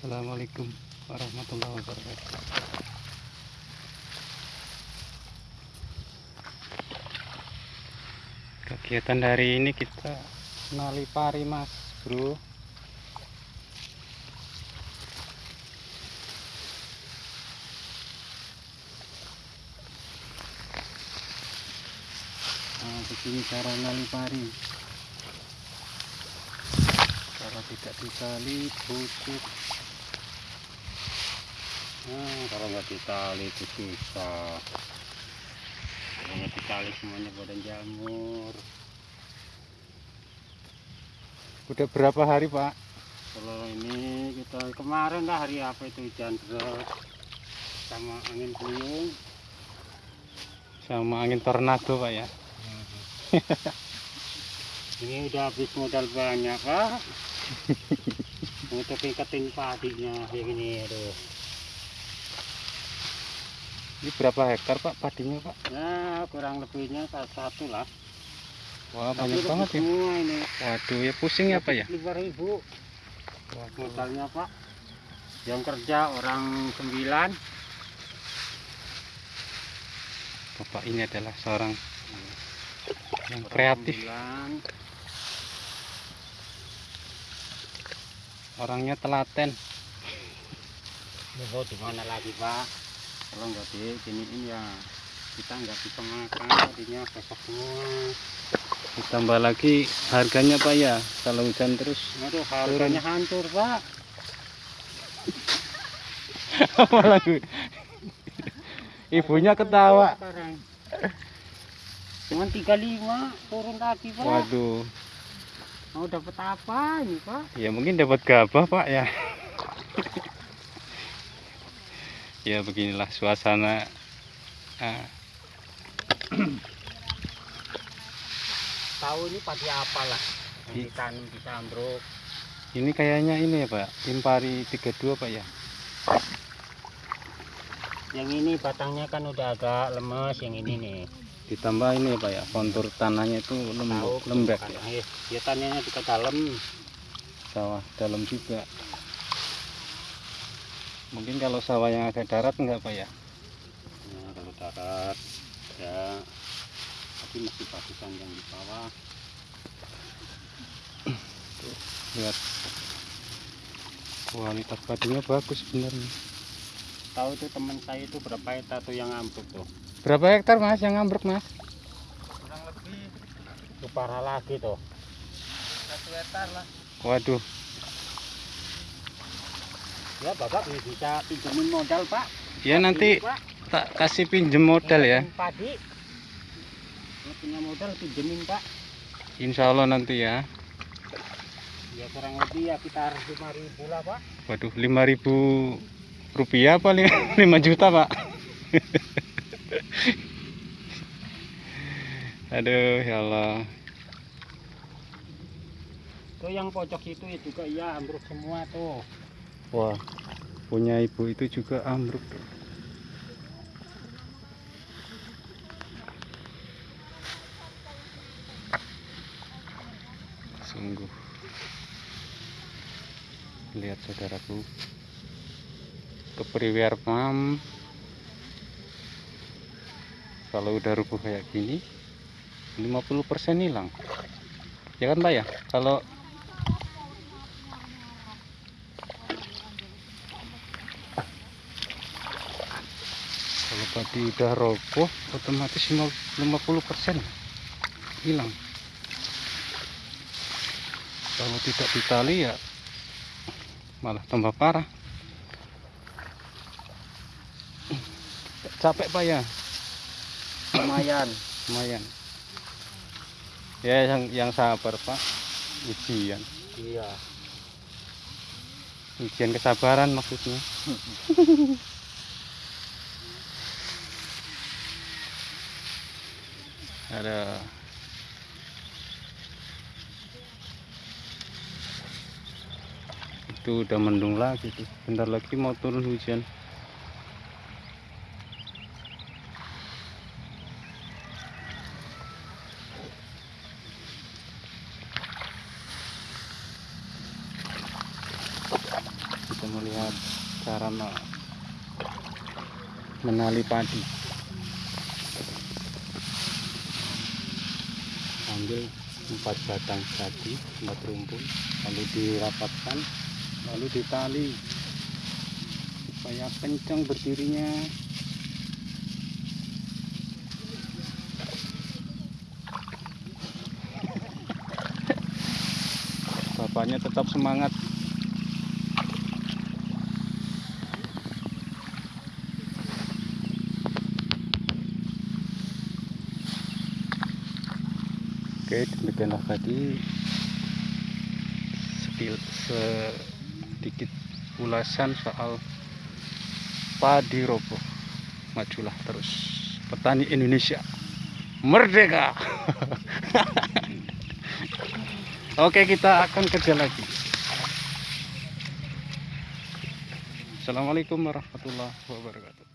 Assalamualaikum warahmatullahi wabarakatuh. Kegiatan hari ini kita nali pari mas bro. Nah, begini cara nali pari. Kalau tidak ditali busuk. Nah, kalau nggak ditali itu susah. Kalau nggak ditali semuanya badan jamur. Udah berapa hari pak? Kalau ini kita kemarin lah hari apa itu hujan deras sama angin puyung sama angin tornado pak ya. ini udah habis modal banyak pak. Untuk tingkatin padinya yang ini aduh. Ini berapa hektar pak padinya pak? Ya kurang lebihnya satu lah. Wah banyak Tapi banget ya. ini Waduh ya pusing ya pak ya. lima ribu modalnya pak yang kerja orang sembilan Bapak ini adalah seorang yang orang kreatif, sembilan. orangnya telaten. Oh, di mana lagi pak kalau nggak di giniin ya kita nggak bisa makan tadinya besok semua. Ditambah lagi harganya pak ya, kalau hujan terus. aduh harganya hancur pak. Gue- Ibunya ketawa. sekarang cuma 35 turun lagi pak. Waduh, mau dapat apa ini pak? Ya mungkin dapat gabah pak ya. Ya beginilah suasana. Ah, tahu ini padi apa lah yang ditanam di sambruk ini kayaknya ini ya pak, Impari 32 pak ya. yang ini batangnya kan udah agak lemes yang ini nih Ditambah ini ya pak ya, kontur tanahnya itu lembek, lembek kan ya. eh, dia tanahnya juga dalam Sawah dalam juga. Mungkin kalau sawah yang agak darat enggak pak ya? nah, kalau darat ya. Tapi masih bagusan yang di bawah. Lihat. Kualitas padinya bagus sebenarnya tahu tuh teman saya itu berapa hektar tuh yang ambruk tuh? Berapa hektar mas yang ambruk mas? Kurang lebih itu parah lagi tuh. Satu hektar lah. Waduh ya bapak bisa pinjemin modal pak. Ya nanti Ini, pak. tak kasih pinjem modal ya. Padi punya modal pinjemin pak. Insya Allah nanti ya. Ya kurang lebih ya kita harus lima ribu lah pak. Waduh 5000 rupiah apa 5 juta pak. Aduh ya Allah. Tuh yang pojok itu ya juga iya ambruk semua tuh wah punya ibu itu juga ambruk. Sungguh. Lihat saudaraku. Kepriwer pam kalau udah rubuh kayak gini 50% hilang. Ya kan pak ya? Kalau tadi udah roboh otomatis 50% hilang. Kalau tidak ditali ya malah tambah parah. Capek pak ya? Lumayan. Lumayan. Ya yang yang sabar pak. Ujian. Iya. Ujian kesabaran maksudnya ada. Itu udah mendung lagi tuh. Bentar lagi mau turun hujan. Kita melihat cara me- menali padi ambil empat batang padi empat rumpun lalu dirapatkan lalu ditali supaya kencang berdirinya. Bapaknya tetap semangat Oke, demikianlah tadi sedikit, ulasan soal padi robo. Majulah terus petani Indonesia. Merdeka. Oke, kita akan kerja lagi. Assalamualaikum warahmatullahi wabarakatuh.